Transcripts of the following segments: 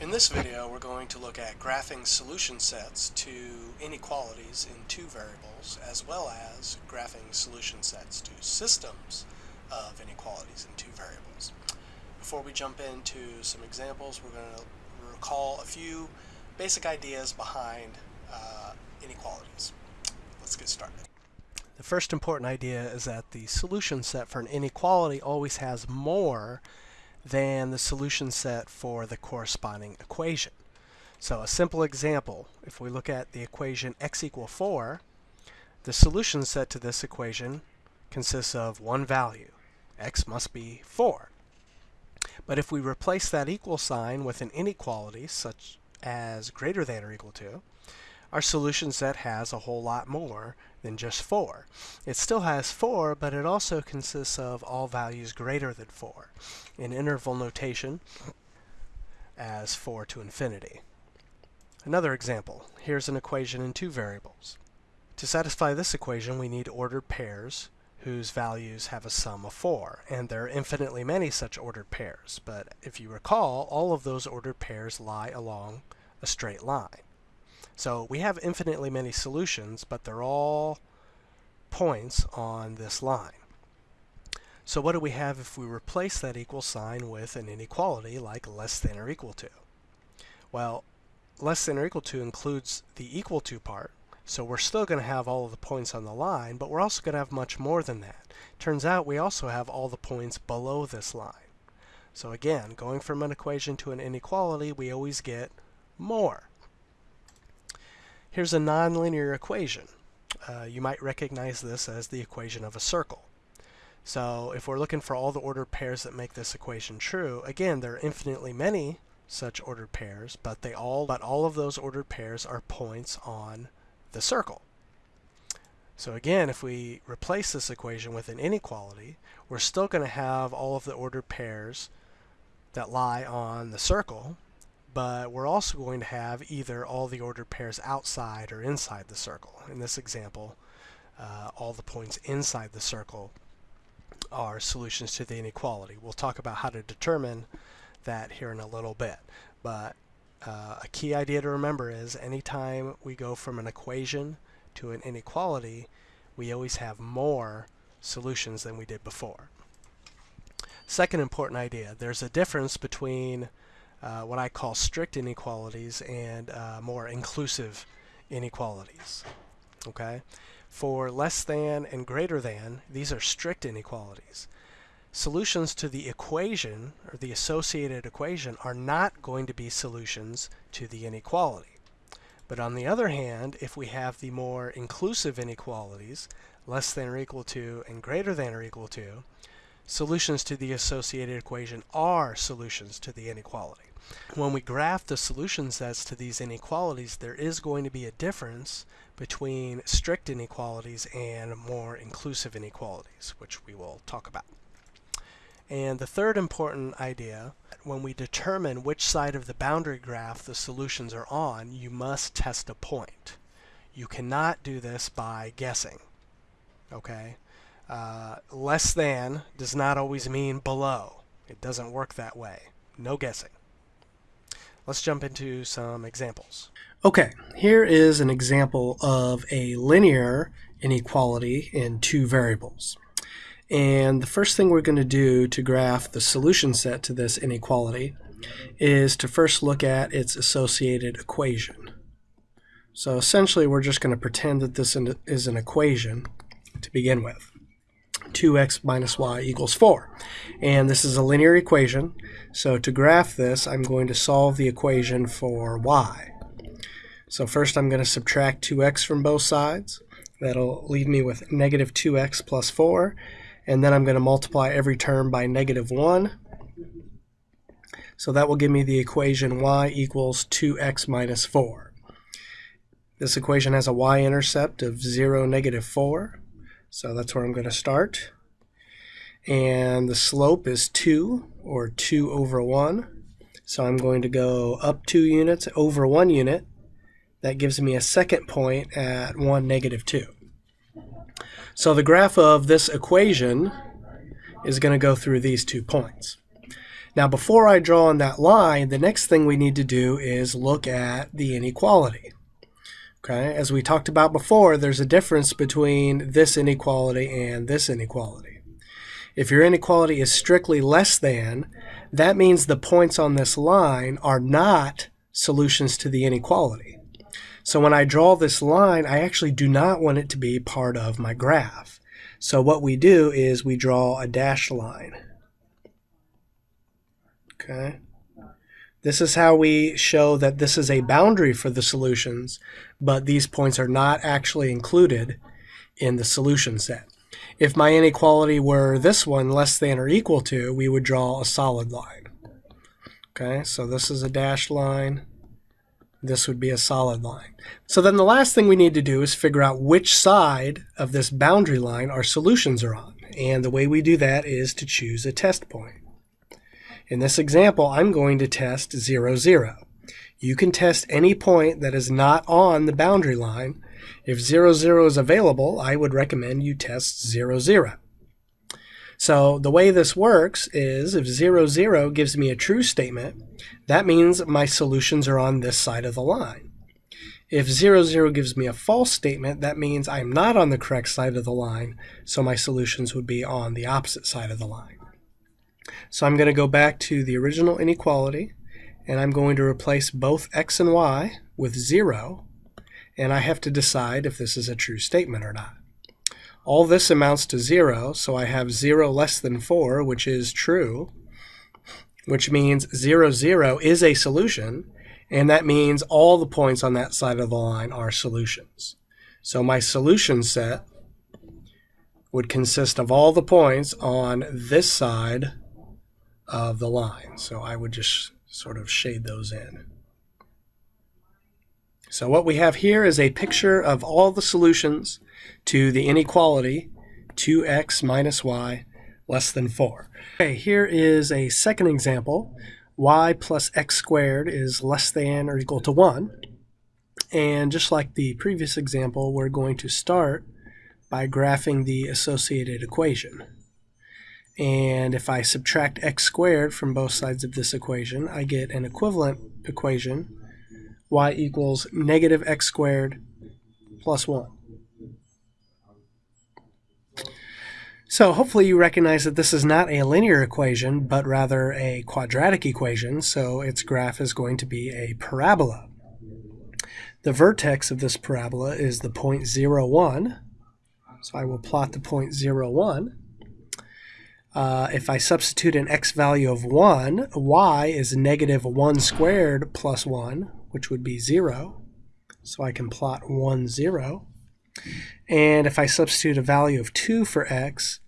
In this video we're going to look at graphing solution sets to inequalities in two variables as well as graphing solution sets to systems of inequalities in two variables. Before we jump into some examples we're going to recall a few basic ideas behind uh, inequalities. Let's get started. The first important idea is that the solution set for an inequality always has more than the solution set for the corresponding equation. So a simple example, if we look at the equation x equal 4, the solution set to this equation consists of one value. x must be 4. But if we replace that equal sign with an inequality, such as greater than or equal to, our solution set has a whole lot more than just 4. It still has 4, but it also consists of all values greater than 4 in interval notation as 4 to infinity. Another example. Here's an equation in two variables. To satisfy this equation, we need ordered pairs whose values have a sum of 4, and there are infinitely many such ordered pairs. But if you recall, all of those ordered pairs lie along a straight line. So we have infinitely many solutions, but they're all points on this line. So what do we have if we replace that equal sign with an inequality like less than or equal to? Well, less than or equal to includes the equal to part, so we're still going to have all of the points on the line, but we're also going to have much more than that. Turns out we also have all the points below this line. So again, going from an equation to an inequality, we always get more. Here's a nonlinear equation. Uh, you might recognize this as the equation of a circle. So if we're looking for all the ordered pairs that make this equation true, again, there are infinitely many such ordered pairs, but they all but all of those ordered pairs are points on the circle. So again, if we replace this equation with an inequality, we're still going to have all of the ordered pairs that lie on the circle, but we're also going to have either all the ordered pairs outside or inside the circle. In this example, uh, all the points inside the circle are solutions to the inequality. We'll talk about how to determine that here in a little bit. But uh, a key idea to remember is anytime we go from an equation to an inequality, we always have more solutions than we did before. Second important idea, there's a difference between uh, what I call strict inequalities and uh, more inclusive inequalities. Okay, For less than and greater than, these are strict inequalities. Solutions to the equation, or the associated equation, are not going to be solutions to the inequality. But on the other hand, if we have the more inclusive inequalities, less than or equal to and greater than or equal to, solutions to the associated equation are solutions to the inequality. When we graph the solution sets to these inequalities, there is going to be a difference between strict inequalities and more inclusive inequalities, which we will talk about. And the third important idea, when we determine which side of the boundary graph the solutions are on, you must test a point. You cannot do this by guessing. Okay? Uh, less than does not always mean below. It doesn't work that way. No guessing. Let's jump into some examples. Okay, here is an example of a linear inequality in two variables. And the first thing we're going to do to graph the solution set to this inequality is to first look at its associated equation. So essentially we're just going to pretend that this is an equation to begin with. 2x minus y equals 4. And this is a linear equation, so to graph this, I'm going to solve the equation for y. So first I'm going to subtract 2x from both sides. That'll leave me with negative 2x plus 4. And then I'm going to multiply every term by negative 1. So that will give me the equation y equals 2x minus 4. This equation has a y-intercept of 0, negative 4. So that's where I'm going to start. And the slope is 2, or 2 over 1. So I'm going to go up 2 units over 1 unit. That gives me a second point at 1, negative 2. So the graph of this equation is going to go through these two points. Now before I draw on that line, the next thing we need to do is look at the inequality. Okay, as we talked about before, there's a difference between this inequality and this inequality. If your inequality is strictly less than, that means the points on this line are not solutions to the inequality. So when I draw this line, I actually do not want it to be part of my graph. So what we do is we draw a dashed line. Okay. This is how we show that this is a boundary for the solutions, but these points are not actually included in the solution set. If my inequality were this one, less than or equal to, we would draw a solid line. Okay, so this is a dashed line. This would be a solid line. So then the last thing we need to do is figure out which side of this boundary line our solutions are on. And the way we do that is to choose a test point. In this example, I'm going to test 0, 0. You can test any point that is not on the boundary line. If 0, 0 is available, I would recommend you test 0, 0. So the way this works is if 0, 0 gives me a true statement, that means my solutions are on this side of the line. If 0, 0 gives me a false statement, that means I'm not on the correct side of the line, so my solutions would be on the opposite side of the line. So I'm going to go back to the original inequality, and I'm going to replace both x and y with 0, and I have to decide if this is a true statement or not. All this amounts to 0, so I have 0 less than 4, which is true, which means 0, 0 is a solution, and that means all the points on that side of the line are solutions. So my solution set would consist of all the points on this side of the line. So I would just sort of shade those in. So what we have here is a picture of all the solutions to the inequality 2x minus y less than 4. Okay, here is a second example. y plus x squared is less than or equal to 1. And just like the previous example, we're going to start by graphing the associated equation. And if I subtract x squared from both sides of this equation, I get an equivalent equation, y equals negative x squared plus 1. So hopefully you recognize that this is not a linear equation, but rather a quadratic equation, so its graph is going to be a parabola. The vertex of this parabola is the point 0, 1, so I will plot the point 0, 1. Uh, if I substitute an x value of 1, y is negative 1 squared plus 1, which would be 0. So I can plot 1, 0. And if I substitute a value of 2 for x,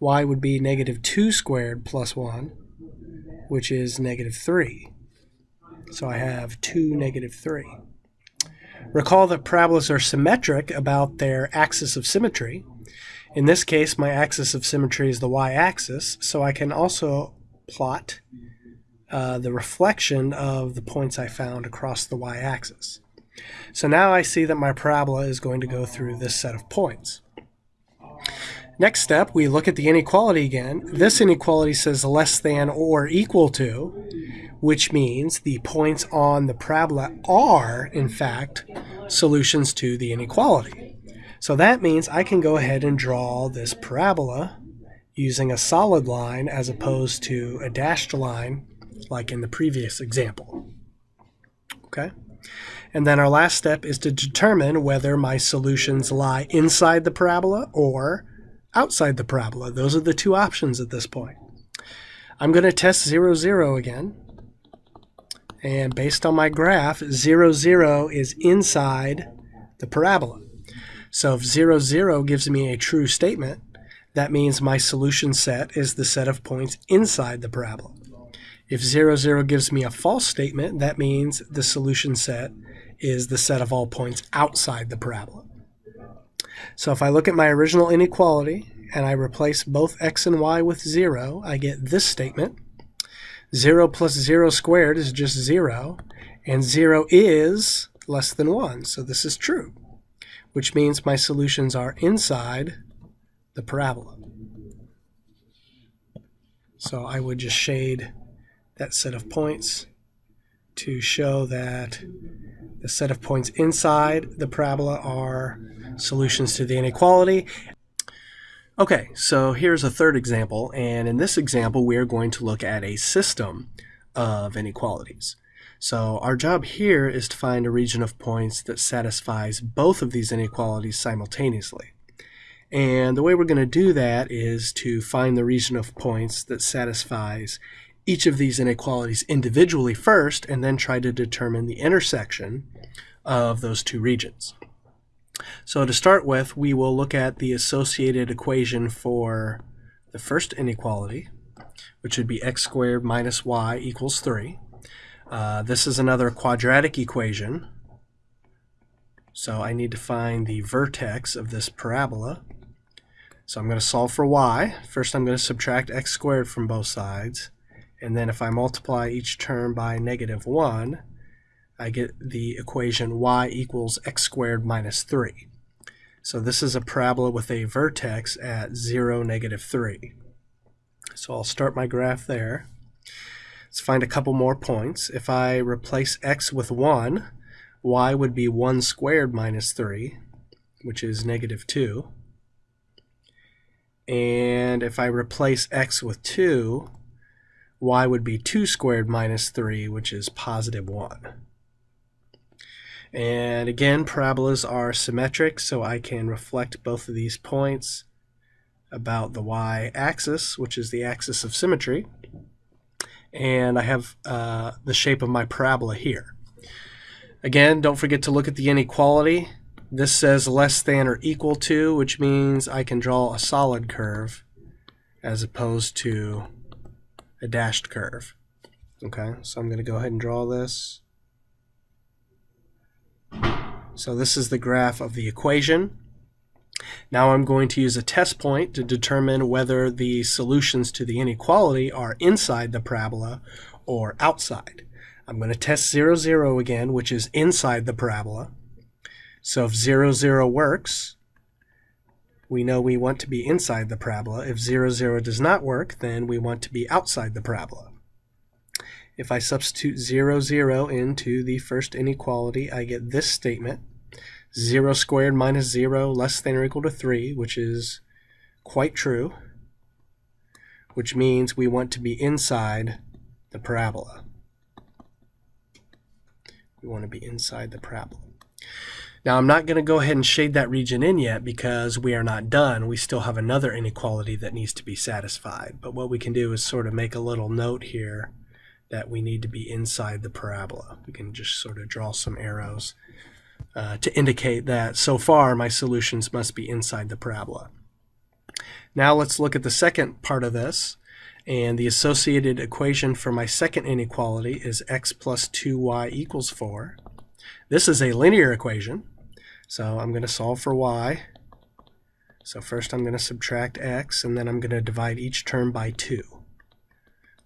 y would be negative 2 squared plus 1, which is negative 3. So I have 2, negative 3. Recall that parabolas are symmetric about their axis of symmetry. In this case, my axis of symmetry is the y-axis, so I can also plot uh, the reflection of the points I found across the y-axis. So now I see that my parabola is going to go through this set of points. Next step, we look at the inequality again. This inequality says less than or equal to, which means the points on the parabola are, in fact, solutions to the inequality. So that means I can go ahead and draw this parabola using a solid line as opposed to a dashed line like in the previous example. Okay? And then our last step is to determine whether my solutions lie inside the parabola or outside the parabola. Those are the two options at this point. I'm going to test 0, 0 again. And based on my graph, 0, 0 is inside the parabola. So if 0, 0 gives me a true statement, that means my solution set is the set of points inside the parabola. If 0, 0 gives me a false statement, that means the solution set is the set of all points outside the parabola. So if I look at my original inequality and I replace both x and y with 0, I get this statement. 0 plus 0 squared is just 0, and 0 is less than 1, so this is true which means my solutions are inside the parabola. So I would just shade that set of points to show that the set of points inside the parabola are solutions to the inequality. Okay, so here's a third example, and in this example we are going to look at a system of inequalities. So our job here is to find a region of points that satisfies both of these inequalities simultaneously. And the way we're going to do that is to find the region of points that satisfies each of these inequalities individually first and then try to determine the intersection of those two regions. So to start with, we will look at the associated equation for the first inequality, which would be x squared minus y equals 3. Uh, this is another quadratic equation, so I need to find the vertex of this parabola. So I'm going to solve for y. First I'm going to subtract x squared from both sides, and then if I multiply each term by negative 1, I get the equation y equals x squared minus 3. So this is a parabola with a vertex at 0, negative 3. So I'll start my graph there. Let's find a couple more points. If I replace x with 1, y would be 1 squared minus 3, which is negative 2. And if I replace x with 2, y would be 2 squared minus 3, which is positive 1. And again, parabolas are symmetric, so I can reflect both of these points about the y-axis, which is the axis of symmetry. And I have uh, the shape of my parabola here. Again, don't forget to look at the inequality. This says less than or equal to, which means I can draw a solid curve as opposed to a dashed curve. Okay, so I'm going to go ahead and draw this. So this is the graph of the equation. Now I'm going to use a test point to determine whether the solutions to the inequality are inside the parabola or outside. I'm going to test 0, 0 again, which is inside the parabola. So if 0, 0 works, we know we want to be inside the parabola. If 0, 0 does not work, then we want to be outside the parabola. If I substitute 0, 0 into the first inequality, I get this statement. 0 squared minus 0 less than or equal to 3, which is quite true, which means we want to be inside the parabola. We want to be inside the parabola. Now I'm not going to go ahead and shade that region in yet because we are not done. We still have another inequality that needs to be satisfied. But what we can do is sort of make a little note here that we need to be inside the parabola. We can just sort of draw some arrows uh, to indicate that so far my solutions must be inside the parabola. Now let's look at the second part of this and the associated equation for my second inequality is x plus 2y equals 4. This is a linear equation so I'm going to solve for y. So first I'm going to subtract x and then I'm going to divide each term by 2.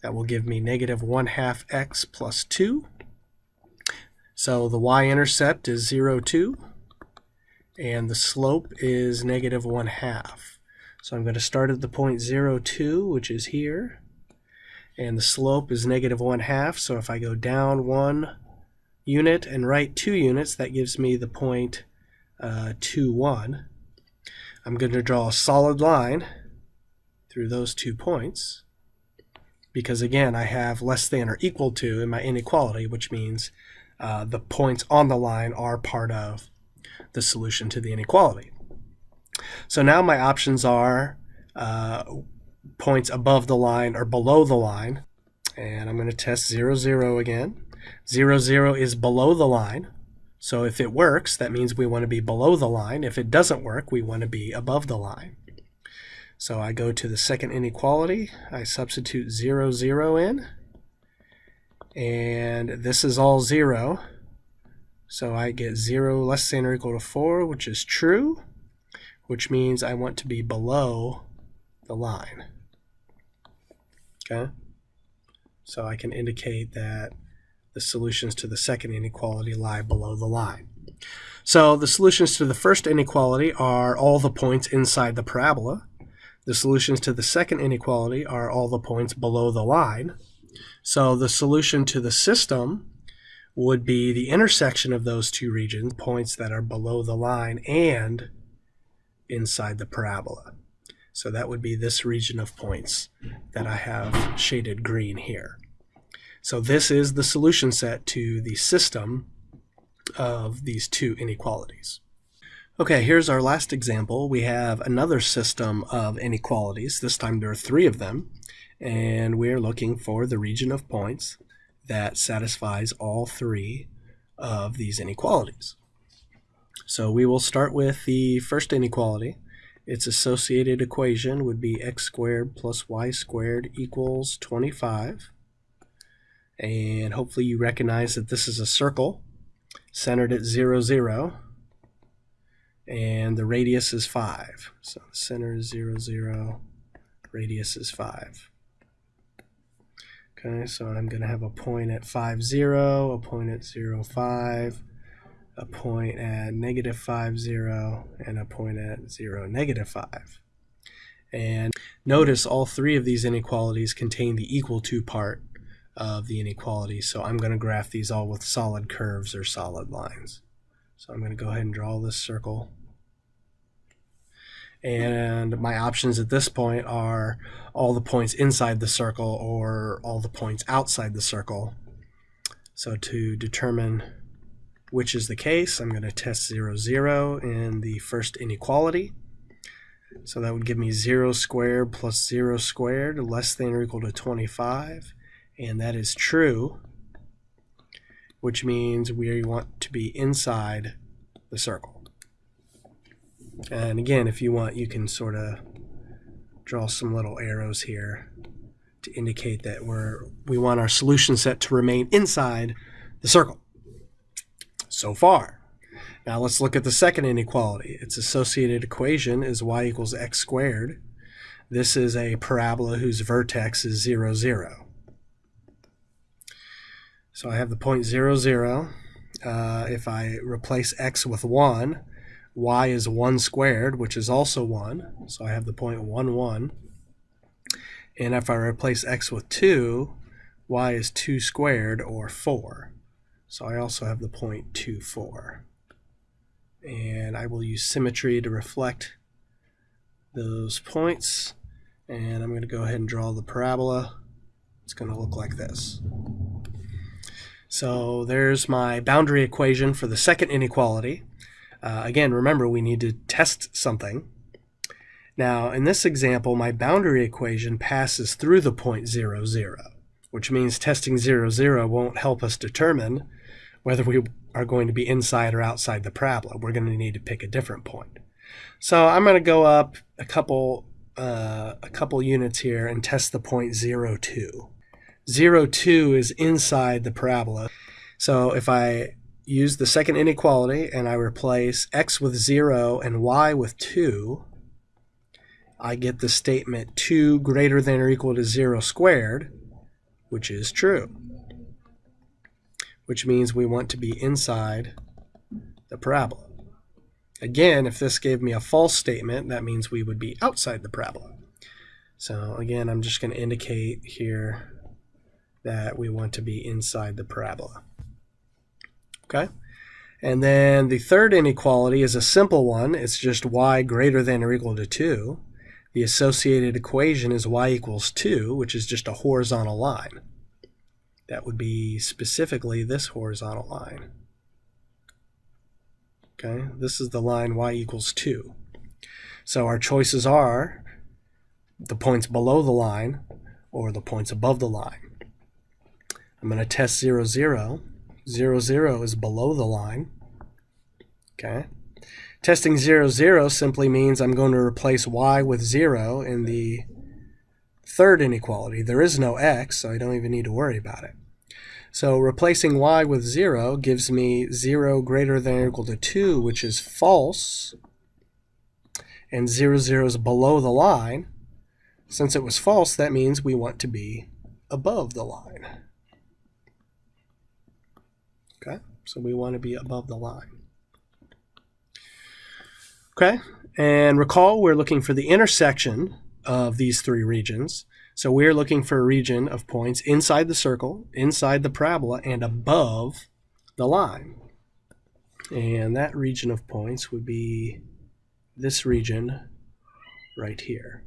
That will give me negative 1 half x plus 2. So the y-intercept is 0, 2. And the slope is negative 1 half. So I'm going to start at the point 0, 2, which is here. And the slope is negative 1 half. So if I go down 1 unit and right 2 units, that gives me the point uh, 2, 1. I'm going to draw a solid line through those two points because again I have less than or equal to in my inequality which means uh, the points on the line are part of the solution to the inequality. So now my options are uh, points above the line or below the line and I'm going to test 0 0 again. 0 0 is below the line so if it works that means we want to be below the line. If it doesn't work we want to be above the line. So I go to the second inequality, I substitute 0, 0 in, and this is all 0. So I get 0 less than or equal to 4, which is true, which means I want to be below the line. Okay? So I can indicate that the solutions to the second inequality lie below the line. So the solutions to the first inequality are all the points inside the parabola. The solutions to the second inequality are all the points below the line. So the solution to the system would be the intersection of those two regions, points that are below the line and inside the parabola. So that would be this region of points that I have shaded green here. So this is the solution set to the system of these two inequalities. Okay, here's our last example. We have another system of inequalities. This time there are three of them, and we're looking for the region of points that satisfies all three of these inequalities. So we will start with the first inequality. Its associated equation would be x squared plus y squared equals 25. And hopefully you recognize that this is a circle centered at 0, 0 and the radius is 5. So the center is 0, 0, radius is 5. Okay, so I'm going to have a point at 5, 0, a point at 0, 5, a point at negative 5, 0, and a point at 0, negative 5. And notice all three of these inequalities contain the equal to part of the inequality, so I'm going to graph these all with solid curves or solid lines. So I'm going to go ahead and draw this circle. And my options at this point are all the points inside the circle or all the points outside the circle. So to determine which is the case, I'm going to test 0, 0 in the first inequality. So that would give me 0 squared plus 0 squared less than or equal to 25. And that is true which means we want to be inside the circle. And again, if you want, you can sort of draw some little arrows here to indicate that we're we want our solution set to remain inside the circle. So far. Now let's look at the second inequality. Its associated equation is y equals x squared. This is a parabola whose vertex is 0, 0. So I have the point 0, 0. Uh, if I replace x with 1, y is 1 squared, which is also 1. So I have the point 1, 1. And if I replace x with 2, y is 2 squared, or 4. So I also have the point 2, 4. And I will use symmetry to reflect those points. And I'm going to go ahead and draw the parabola. It's going to look like this. So there's my boundary equation for the second inequality. Uh, again, remember we need to test something. Now, in this example, my boundary equation passes through the point 0, 0, which means testing 0, 0 won't help us determine whether we are going to be inside or outside the parabola. We're going to need to pick a different point. So I'm going to go up a couple, uh, a couple units here and test the point 0, 2. 0, 2 is inside the parabola. So if I use the second inequality and I replace x with 0 and y with 2, I get the statement 2 greater than or equal to 0 squared, which is true. Which means we want to be inside the parabola. Again, if this gave me a false statement, that means we would be outside the parabola. So again, I'm just going to indicate here that we want to be inside the parabola. Okay? And then the third inequality is a simple one. It's just y greater than or equal to 2. The associated equation is y equals 2, which is just a horizontal line. That would be specifically this horizontal line. Okay, this is the line y equals 2. So our choices are the points below the line or the points above the line. I'm going to test 0, 0. 0, 0 is below the line. Okay. Testing 0, 0 simply means I'm going to replace y with 0 in the third inequality. There is no x, so I don't even need to worry about it. So replacing y with 0 gives me 0 greater than or equal to 2, which is false. And 0, 0 is below the line. Since it was false, that means we want to be above the line. Okay, so we want to be above the line. Okay, and recall we're looking for the intersection of these three regions. So we're looking for a region of points inside the circle, inside the parabola, and above the line. And that region of points would be this region right here.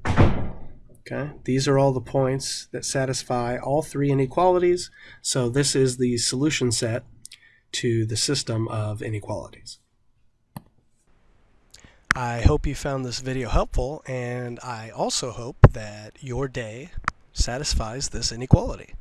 Okay, these are all the points that satisfy all three inequalities. So this is the solution set to the system of inequalities. I hope you found this video helpful and I also hope that your day satisfies this inequality.